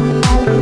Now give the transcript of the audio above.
Bye.